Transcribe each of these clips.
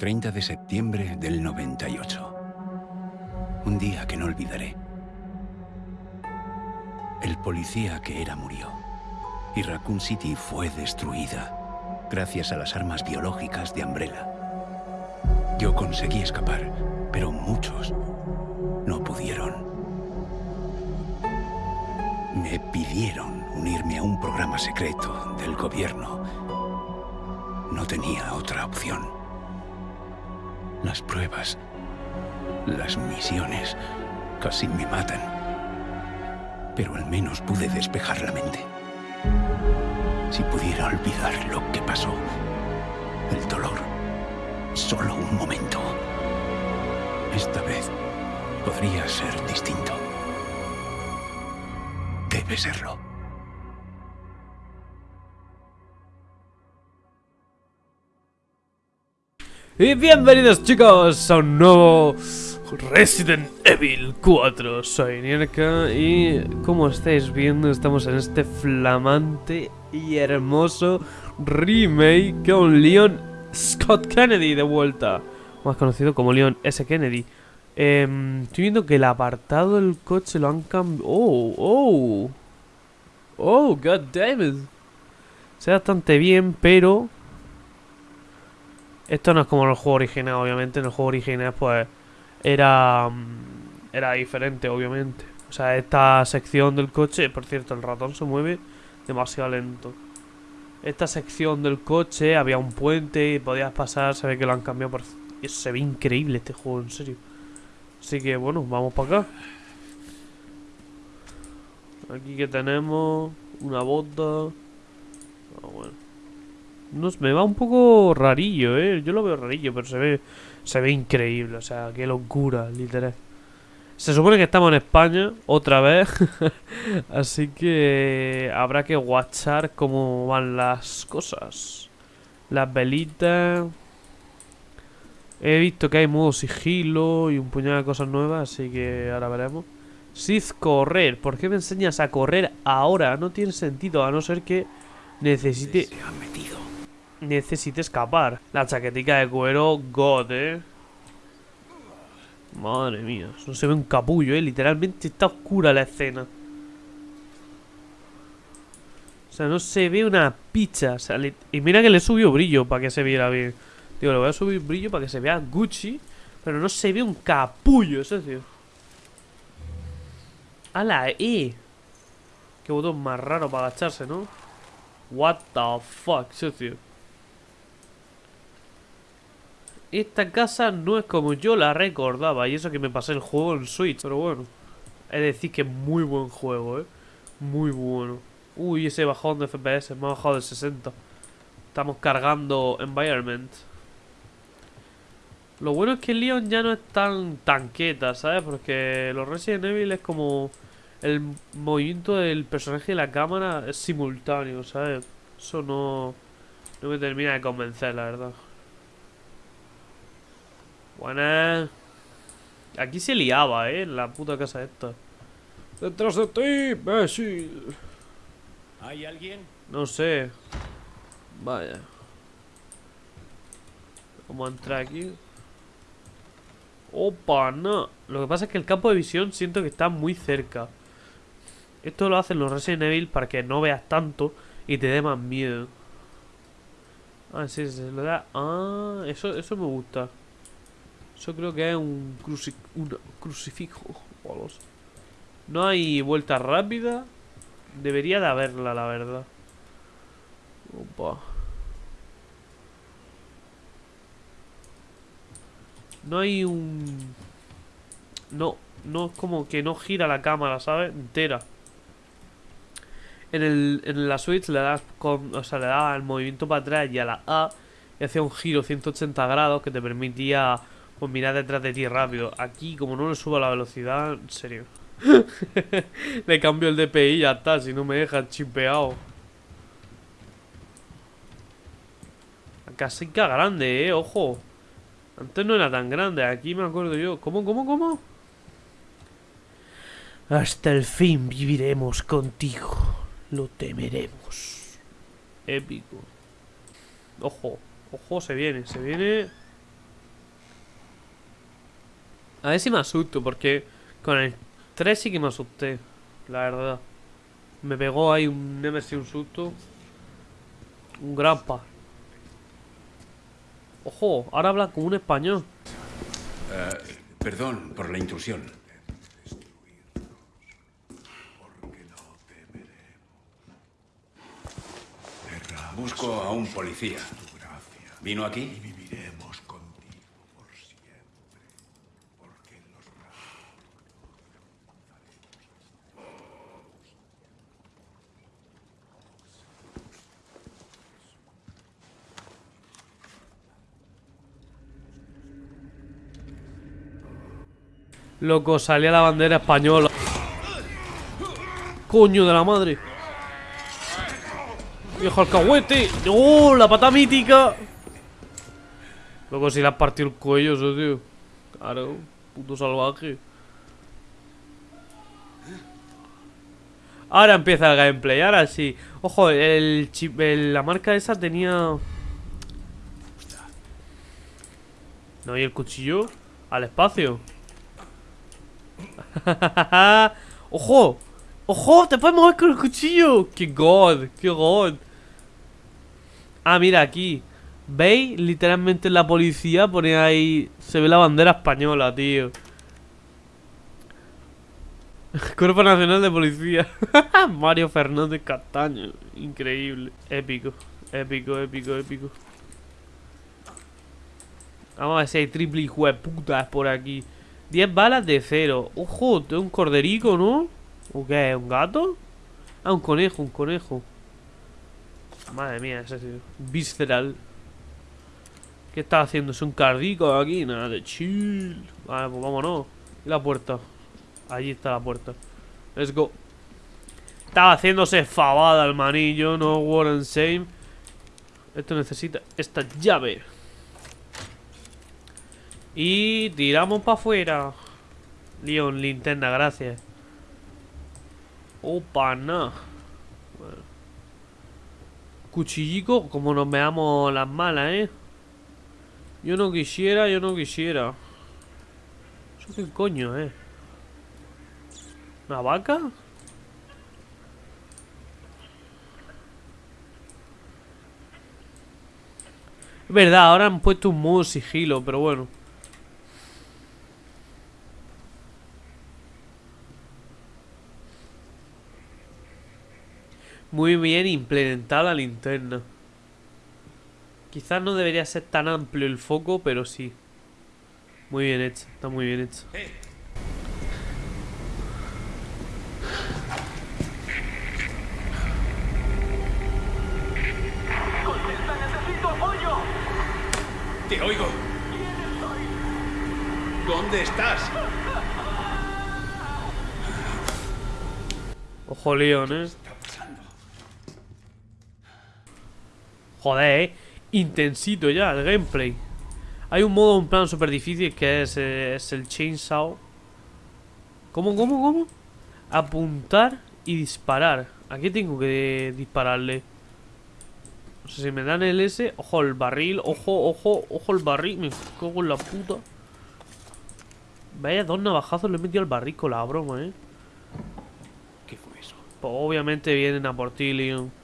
30 de septiembre del 98. Un día que no olvidaré. El policía que era murió. Y Raccoon City fue destruida gracias a las armas biológicas de Umbrella. Yo conseguí escapar, pero muchos no pudieron. Me pidieron unirme a un programa secreto del gobierno. No tenía otra opción. Las pruebas, las misiones, casi me matan. Pero al menos pude despejar la mente. Si pudiera olvidar lo que pasó, el dolor, solo un momento. Esta vez podría ser distinto. Debe serlo. Y bienvenidos chicos a un nuevo Resident Evil 4 Soy Nierka y como estáis viendo estamos en este flamante y hermoso remake con Leon Scott Kennedy de vuelta Más conocido como Leon S. Kennedy Em, estoy viendo que el apartado del coche lo han cambiado. Oh, oh. Oh, god damn it. Se ve bastante bien, pero... Esto no es como en el juego original, obviamente. En el juego original, pues, era... Mm, era diferente, obviamente. O sea, esta sección del coche... Por cierto, el ratón se mueve demasiado lento. Esta sección del coche, había un puente y podías pasar. Se ve que lo han cambiado por... Se ve increíble este juego, en serio. Así que bueno, vamos para acá. Aquí que tenemos una bota. Ah, bueno. Me va un poco rarillo, eh. Yo lo veo rarillo, pero se ve se ve increíble, o sea, qué locura, literal. Se supone que estamos en España otra vez, así que habrá que watchar cómo van las cosas. Las velitas, He visto que hay modo sigilo y un puñado de cosas nuevas, así que ahora veremos. Sith correr. ¿Por qué me enseñas a correr ahora? No tiene sentido, a no ser que necesite... Necesite escapar. La chaquetica de cuero, God, eh. Madre mía, no se ve un capullo, eh. Literalmente está oscura la escena. O sea, no se ve una picha. Y mira que le subió brillo para que se viera bien. Digo, le voy a subir brillo para que se vea Gucci Pero no se ve un capullo, eso tío A la E Qué botón más raro para agacharse, ¿no? What the fuck, socio Esta casa no es como yo la recordaba Y eso que me pasé el juego en Switch Pero bueno Es decir que muy buen juego, ¿eh? Muy bueno Uy, ese bajón de FPS Me ha bajado de 60 Estamos cargando Environment lo bueno es que Leon ya no es tan tanqueta, ¿sabes? Porque los Resident Evil es como... El movimiento del personaje de la cámara es simultáneo, ¿sabes? Eso no... No me termina de convencer, la verdad. Buena. Aquí se liaba, ¿eh? En la puta casa esta. ¡Detrás de ti, imbécil! ¿Hay alguien? No sé. Vaya. ¿Cómo entrar aquí? Opa, no. Lo que pasa es que el campo de visión siento que está muy cerca. Esto lo hacen los Resident Evil para que no veas tanto y te dé más miedo. Ah, sí, se lo da. Ah, eso, eso me gusta. Eso creo que es un, un crucifijo. No hay vuelta rápida. Debería de haberla, la verdad. Opa. No hay un... No, no es como que no gira la cámara, ¿sabes? Entera. En, el, en la Switch le das con, o sea, le das el movimiento para atrás y a la A y hacía un giro 180 grados que te permitía pues, mirar detrás de ti rápido. Aquí, como no le subo la velocidad, en serio. le cambio el DPI y ya está, si no me deja chipeado. Casica grande, eh, ojo. Antes no era tan grande, aquí me acuerdo yo. ¿Cómo, cómo, cómo? Hasta el fin viviremos contigo. Lo temeremos. Épico. Ojo, ojo, se viene, se viene. A ver si me asusto, porque con el 3 sí que me asusté. La verdad. Me pegó ahí un Nemesis, un susto. Un grampa. Ojo, ahora habla como un español. Eh, perdón por la intrusión. Busco a un policía. ¿Vino aquí? Loco, salía la bandera española. Coño de la madre. Viejo alcahuete. ¡Oh! La pata mítica. Loco, si le has partido el cuello, eso, tío. Claro, puto salvaje. Ahora empieza el gameplay, ahora sí. Ojo, el chip, la marca esa tenía. No, y el cuchillo al espacio. ¡Ojo! ¡Ojo! ¡Te puedes mover con el cuchillo! ¡Qué god! ¡Qué god! Ah, mira, aquí ¿Veis? Literalmente la policía pone ahí Se ve la bandera española, tío Cuerpo Nacional de Policía Mario Fernández Castaño Increíble Épico Épico, épico, épico Vamos a ver si hay triple hijo de putas por aquí 10 balas de cero. Ojo, tengo un corderico, ¿no? ¿O qué? ¿Un gato? Ah, un conejo, un conejo. Madre mía, ese tío. Visceral. ¿Qué está haciendo? ¿Es un cardico aquí? Nada de chill. Vale, pues vámonos. ¿Y la puerta? Allí está la puerta. Let's go. Estaba haciéndose fabada el manillo, no war and same. Esto necesita esta llave. Y tiramos para afuera. Leon, linterna, gracias. Opa, no. Cuchillico, como nos veamos las malas, ¿eh? Yo no quisiera, yo no quisiera. ¿Eso qué coño, eh? ¿Una vaca? Es verdad, ahora han puesto un modo sigilo, pero bueno. Muy bien implementada la linterna. Quizás no debería ser tan amplio el foco, pero sí. Muy bien hecho, está muy bien hecho. Te oigo. ¿Dónde estás? Ojo, Leon, eh. Joder, eh. Intensito ya el gameplay. Hay un modo, un plan súper difícil que es, eh, es el chainsaw. ¿Cómo, cómo, cómo? Apuntar y disparar. ¿A qué tengo que dispararle? No sé si me dan el S. Ojo, el barril. Ojo, ojo, ojo, el barril. Me cago en la puta. Vaya, dos navajazos le he metido al barril con la broma, eh. ¿Qué fue eso? Pues obviamente vienen a por ti, Leon.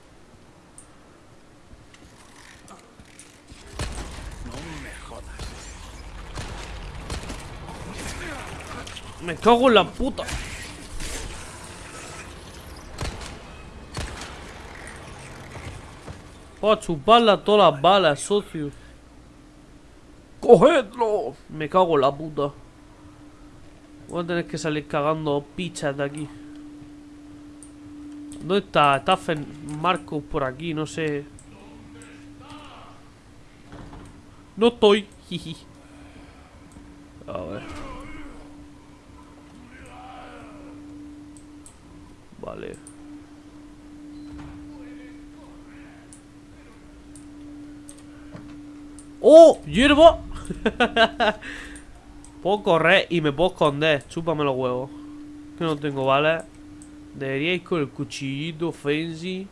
Me cago en la puta. Para chuparla todas las balas, socio. ¡Cogedlo! Me cago en la puta. Voy a tener que salir cagando pichas de aquí. ¿Dónde está? Está Marcos por aquí, no sé. No estoy. A ver. Vale. ¡Oh! ¡Hierba! puedo correr y me puedo esconder. Chúpame los huevos. Que no tengo balas. Debería ir con el cuchillito fancy.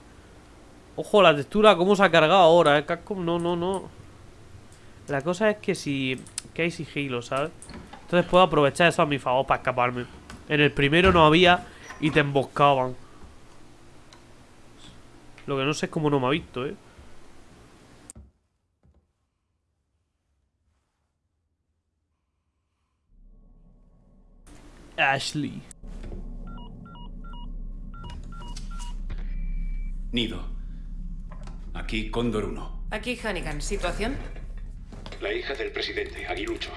Ojo, la textura, cómo se ha cargado ahora, eh. Capcom, no, no, no. La cosa es que si... Que hay sigilo, ¿sabes? Entonces puedo aprovechar eso a mi favor para escaparme. En el primero no había y te emboscaban. Lo que no sé es cómo no me ha visto, ¿eh? Ashley. Nido. Aquí Cóndor 1. Aquí Hannigan. ¿Situación? La hija del presidente, Aguilucho,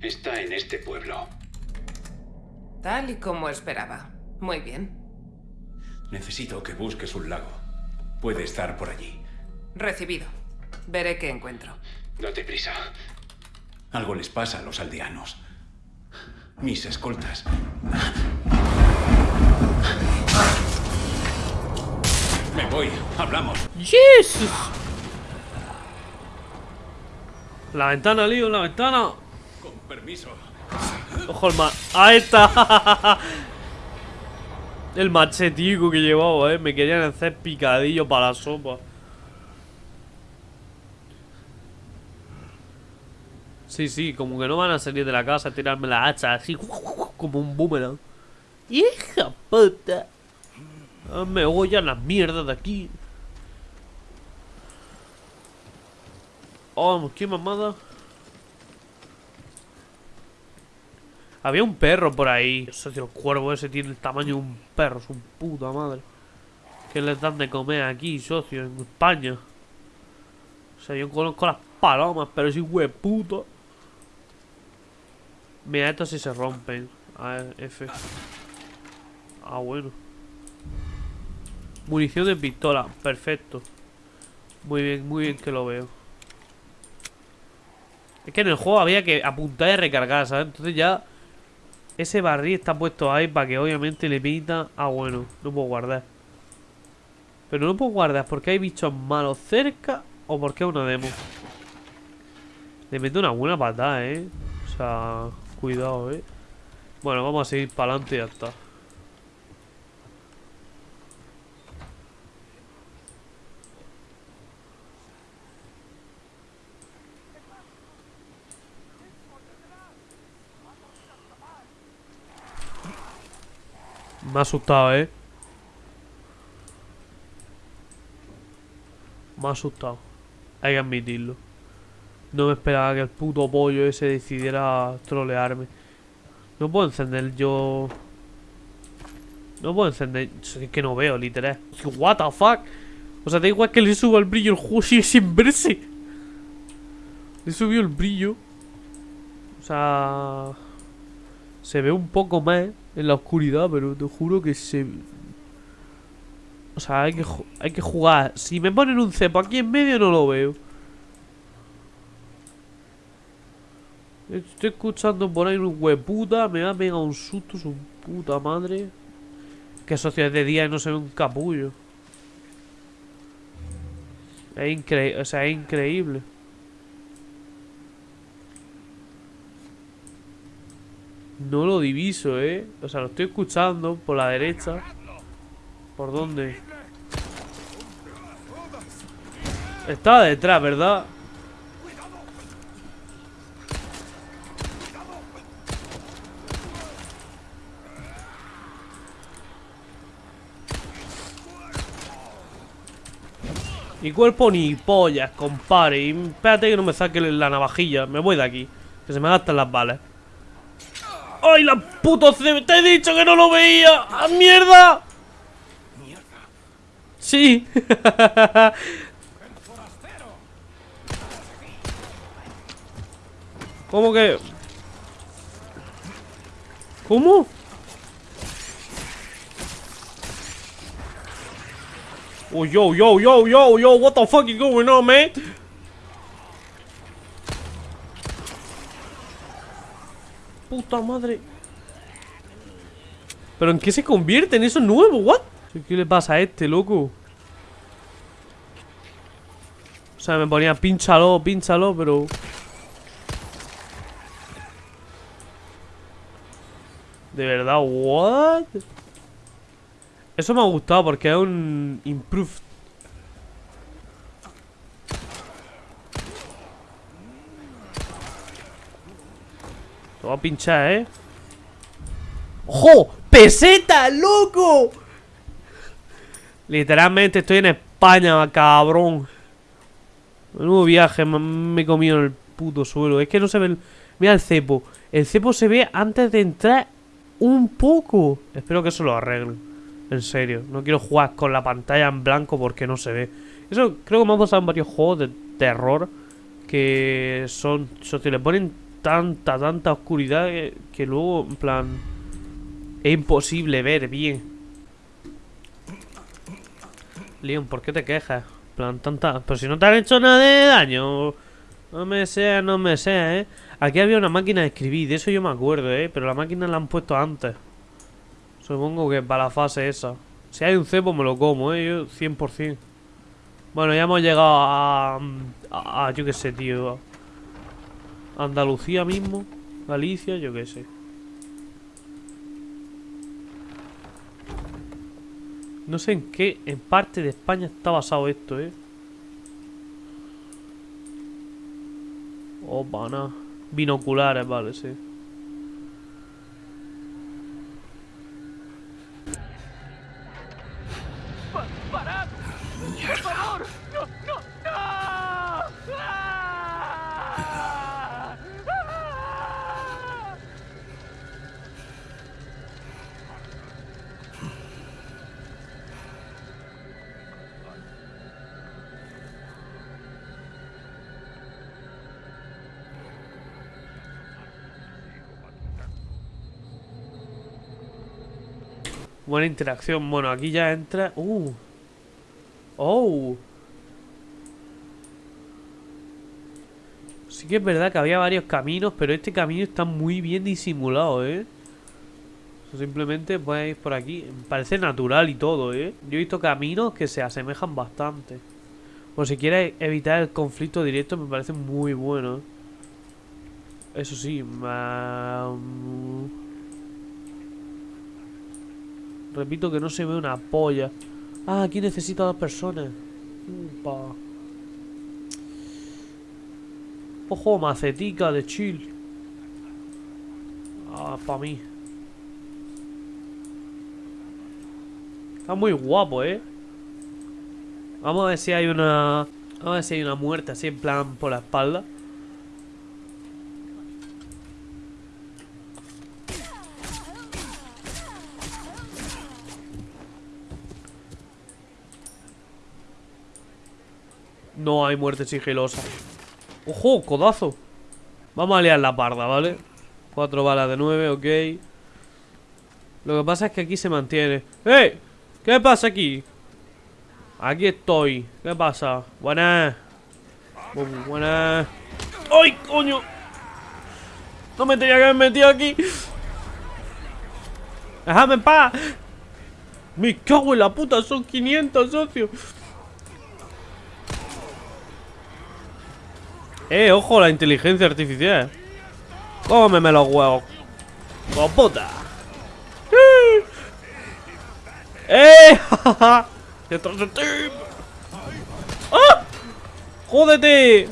está en este pueblo. Tal y como esperaba. Muy bien. Necesito que busques un lago. Puede estar por allí. Recibido. Veré qué encuentro. Date prisa. Algo les pasa a los aldeanos. Mis escoltas. Me voy. Hablamos. ¡Jesus! La ventana, Lío, la ventana. Con permiso. Ojo el ma... ¡Ahí está! El machetico que llevaba, eh. Me querían hacer picadillo para la sopa. Sí, sí, como que no van a salir de la casa a tirarme la hacha así como un boomerang. ¡Hija puta! Ah, Me voy a la mierda de aquí. Oh, qué mamada. Había un perro por ahí. Socio, el cuervo ese tiene el tamaño de un perro, su puta madre. ¿Qué les dan de comer aquí, socio, en España? O sea, yo conozco las palomas, pero ese hueputo. Mira, estos sí se rompen. A ver, F. Ah, bueno. Munición de pistola, perfecto. Muy bien, muy bien que lo veo. Es que en el juego había que apuntar y recargar, ¿sabes? Entonces ya ese barril está puesto ahí para que obviamente le pita. Ah, bueno, no puedo guardar. Pero no puedo guardar porque hay bichos malos cerca o porque es una demo. Le meto una buena patada, ¿eh? O sea, cuidado, ¿eh? Bueno, vamos a seguir para adelante y ya está. Me ha asustado, ¿eh? Me ha asustado. Hay que admitirlo. No me esperaba que el puto pollo ese decidiera trolearme. No puedo encender yo... No puedo encender... Es que no veo, literal. What the fuck? O sea, da igual que le suba el brillo, el juego sigue sin verse. Le subió el brillo. O sea... Se ve un poco más en la oscuridad, pero te juro que se... O sea, hay que, hay que jugar. Si me ponen un cepo aquí en medio no lo veo. Estoy escuchando por ahí un hueputa. Me va a pegar un susto su puta madre. Que sociedad de día y no se ve un capullo. Es increíble. O sea, es increíble. No lo diviso, eh. O sea, lo estoy escuchando por la derecha. ¿Por dónde? Estaba detrás, ¿verdad? Mi cuerpo ni pollas, compadre. Y espérate que no me saque la navajilla. Me voy de aquí. Que se me gastan las balas. ¡Ay, la puto ¡Te he dicho que no lo veía! ¡Ah, mierda! Sí. ¿Cómo que? ¿Cómo? Oh, yo, yo, yo, yo, yo, what the fuck is going on, man? Puta madre. ¿Pero en qué se convierte en eso nuevo? ¿What? ¿Qué le pasa a este, loco? O sea, me ponía pínchalo, pínchalo, pero... De verdad, what? Eso me ha gustado porque es un improve. A pinchar, ¿eh? ¡Ojo! ¡Peseta, loco! Literalmente estoy en España, cabrón. Nuevo viaje, me he comido en el puto suelo. Es que no se ve el... Mira el cepo. El cepo se ve antes de entrar un poco. Espero que eso lo arreglen. En serio. No quiero jugar con la pantalla en blanco porque no se ve. Eso creo que me ha pasado en varios juegos de terror. Que son... Si le ponen tanta, tanta oscuridad que, luego, en plan... Es imposible ver bien. Leon, ¿por qué te quejas? En plan, tanta... Pero si no te han hecho nada de daño. No me sea, no me sea, ¿eh? Aquí había una máquina de escribir, de eso yo me acuerdo, ¿eh? Pero la máquina la han puesto antes. Supongo que para la fase esa. Si hay un cepo me lo como, ¿eh? Yo 100%. Bueno, ya hemos llegado a... a, yo qué sé, tío. Andalucía mismo. Galicia, yo qué sé. No sé en qué, en parte de España está basado esto, ¿eh? Opa, no. Binoculares, vale, sí. Buena interacción. Bueno, aquí ya entra... ¡Uh! ¡Oh! Sí que es verdad que había varios caminos, pero este camino está muy bien disimulado, ¿eh? Simplemente puedes ir por aquí. Parece natural y todo, ¿eh? Yo he visto caminos que se asemejan bastante. Por si quieres evitar el conflicto directo, me parece muy bueno. Eso sí, Repito que no se ve una polla. Ah, aquí necesito a dos personas. Upa. Ojo, macetica de chill. Ah, para mí. Está muy guapo, ¿eh? Vamos a ver si hay una... Vamos a ver si hay una muerte así en plan por la espalda. No hay muerte sigilosa. ¡Ojo! ¡Codazo! Vamos a liar la parda, ¿vale? Cuatro balas de nueve, ok. Lo que pasa es que aquí se mantiene. ¡Eh! ¿Qué pasa aquí? Aquí estoy. ¿Qué pasa? Buenas. Buenas. ¡Ay, coño! No me tenía que haber metido aquí. ¡Déjame en paz! Me cago en la puta, son 500, socio. Eh, ojo, la inteligencia artificial. Cómeme los huevos. ¡Oh, puta! ¡Eh! ¡Detrás de ti! ¡Ah! ¡Jódete!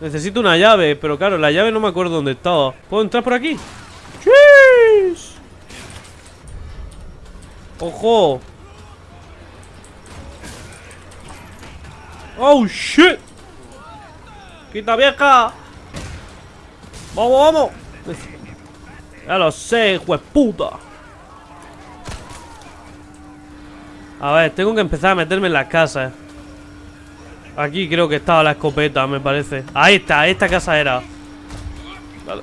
Necesito una llave, pero claro, la llave no me acuerdo dónde estaba. ¿Puedo entrar por aquí? ¡Chis! ¡Ojo! ¡Oh, shit! ¡Quita vieja! ¡Vamos, vamos! Ya lo sé, juez puta. A ver, tengo que empezar a meterme en las casas. Aquí creo que estaba la escopeta, me parece. Ahí está, esta casa era. Dale.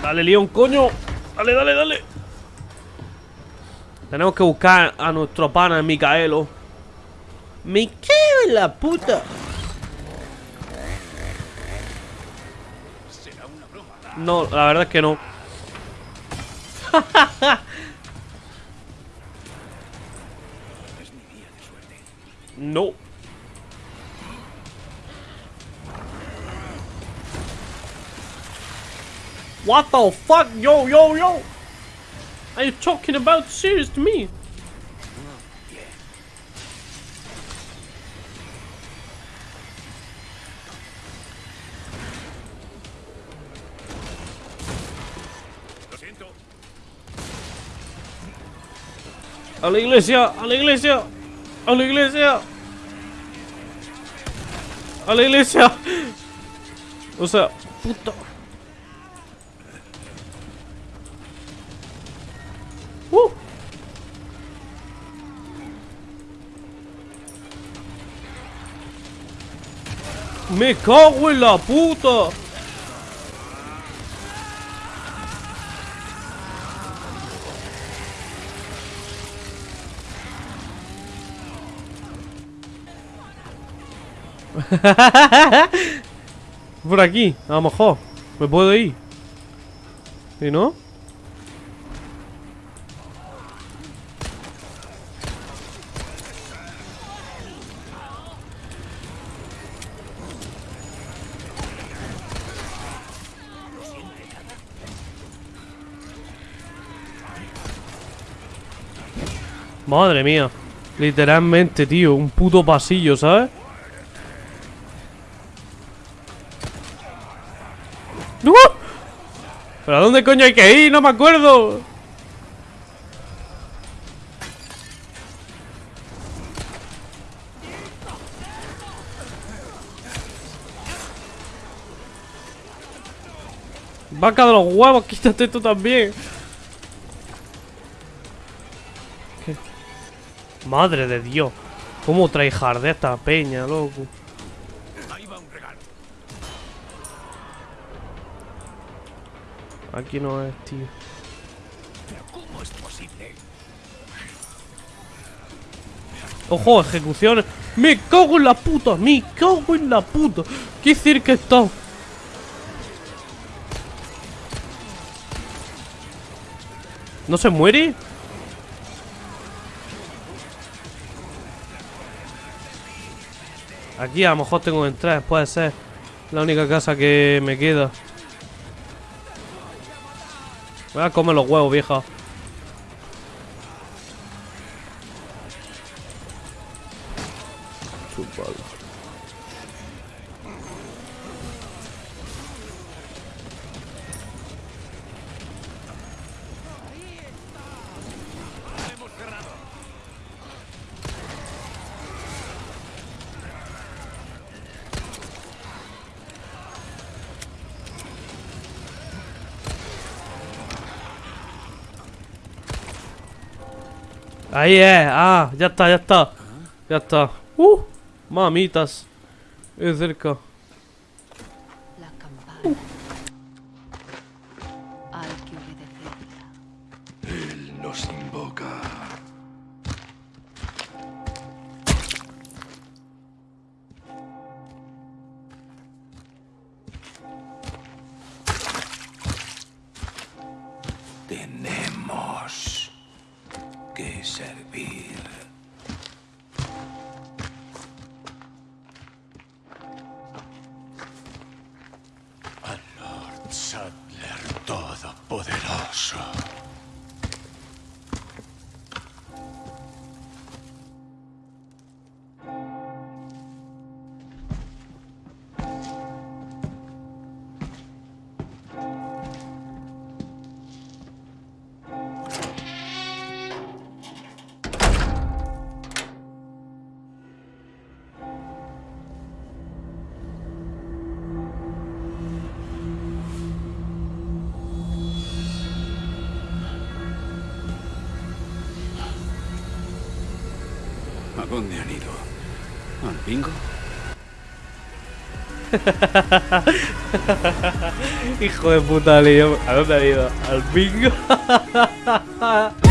Dale, León, coño. Dale, dale, dale. Tenemos que buscar a nuestro pana Micaelo. Me cago en la puta. No, la verdad es que no. no. What the fuck? Yo, yo, yo! Are you talking about serious to me? A la iglesia, a la iglesia, a la iglesia. A la iglesia. O sea, puta. Uh. Me cago en la puta. Por aquí, a lo mejor. Me puedo ir. ¿Y no? Madre mía. Literalmente, tío. Un puto pasillo, ¿sabes? ¡No! ¿Pero a coño hay que ir? No me acuerdo. Vaca de los huevos, quítate tú también. Madre de Dios. ¿Cómo trae de esta peña, loco? Aquí no es, tío. ¿Pero cómo es posible? Ojo, ejecuciones. Me cago en la puta, me cago en la puta. ¿Qué decir que está? ¿No se muere? Aquí a lo mejor tengo que entrar, puede ser. La única casa que me queda. Voy a comer los huevos, vieja. Chúpalo. Ahí es, ah, ya está, ya está. Ya está. Uh, mamitas. Es cerca dónde han ido? ¿Al bingo? Hijo de puta, Leo ¿A dónde ha ido? Al bingo